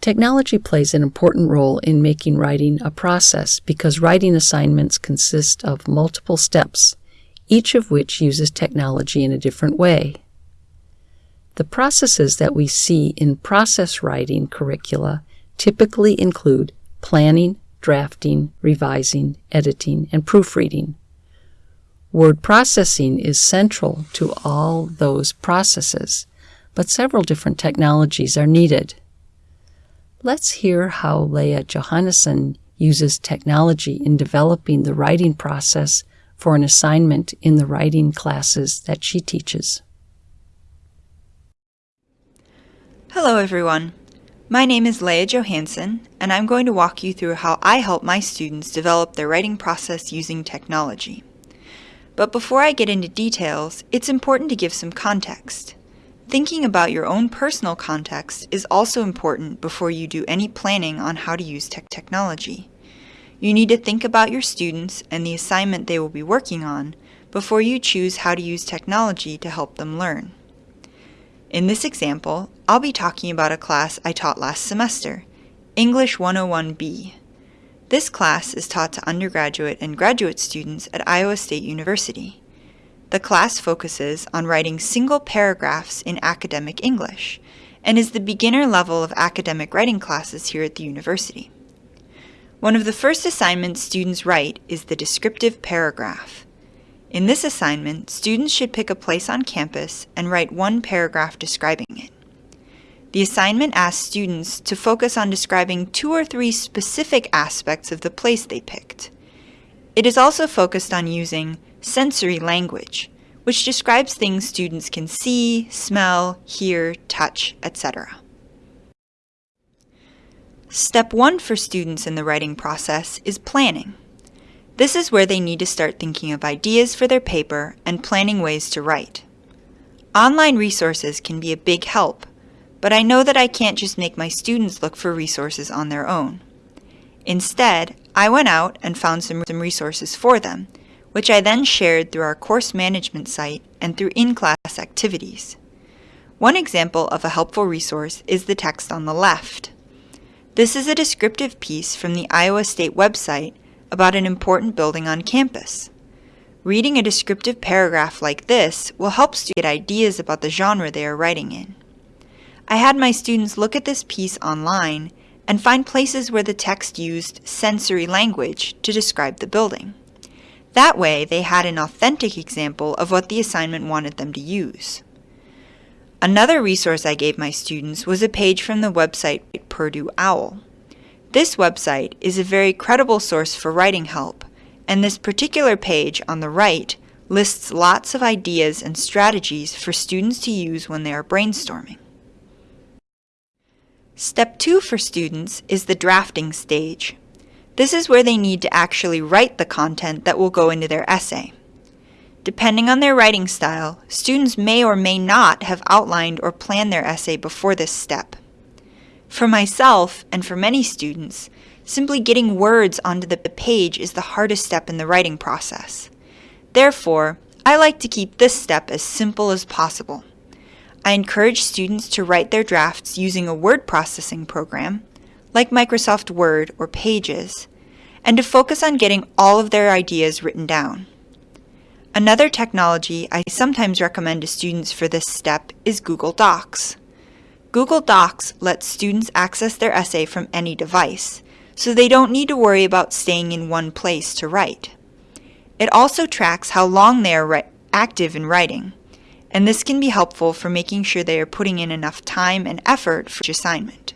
Technology plays an important role in making writing a process because writing assignments consist of multiple steps, each of which uses technology in a different way. The processes that we see in process writing curricula typically include planning, drafting, revising, editing, and proofreading. Word processing is central to all those processes, but several different technologies are needed. Let's hear how Leah Johannesson uses technology in developing the writing process for an assignment in the writing classes that she teaches. Hello everyone. My name is Leah Johansson, and I'm going to walk you through how I help my students develop their writing process using technology. But before I get into details, it's important to give some context. Thinking about your own personal context is also important before you do any planning on how to use tech technology. You need to think about your students and the assignment they will be working on before you choose how to use technology to help them learn. In this example, I'll be talking about a class I taught last semester, English 101B. This class is taught to undergraduate and graduate students at Iowa State University. The class focuses on writing single paragraphs in academic English and is the beginner level of academic writing classes here at the university. One of the first assignments students write is the descriptive paragraph. In this assignment, students should pick a place on campus and write one paragraph describing it. The assignment asks students to focus on describing two or three specific aspects of the place they picked. It is also focused on using sensory language, which describes things students can see, smell, hear, touch, etc. Step one for students in the writing process is planning. This is where they need to start thinking of ideas for their paper and planning ways to write. Online resources can be a big help, but I know that I can't just make my students look for resources on their own. Instead, I went out and found some, resources for them, which I then shared through our course management site and through in-class activities. One example of a helpful resource is the text on the left. This is a descriptive piece from the Iowa State website about an important building on campus. Reading a descriptive paragraph like this will help students get ideas about the genre they are writing in. I had my students look at this piece online and find places where the text used sensory language to describe the building. That way, they had an authentic example of what the assignment wanted them to use. Another resource I gave my students was a page from the website Purdue OWL. This website is a very credible source for writing help, and this particular page on the right lists lots of ideas and strategies for students to use when they are brainstorming. Step 2 for students is the drafting stage. This is where they need to actually write the content that will go into their essay. Depending on their writing style, students may or may not have outlined or planned their essay before this step. For myself, and for many students, simply getting words onto the page is the hardest step in the writing process. Therefore, I like to keep this step as simple as possible. I encourage students to write their drafts using a word processing program, like Microsoft Word or Pages, and to focus on getting all of their ideas written down. Another technology I sometimes recommend to students for this step is Google Docs. Google Docs lets students access their essay from any device, so they don't need to worry about staying in one place to write. It also tracks how long they are active in writing, and this can be helpful for making sure they are putting in enough time and effort for each assignment.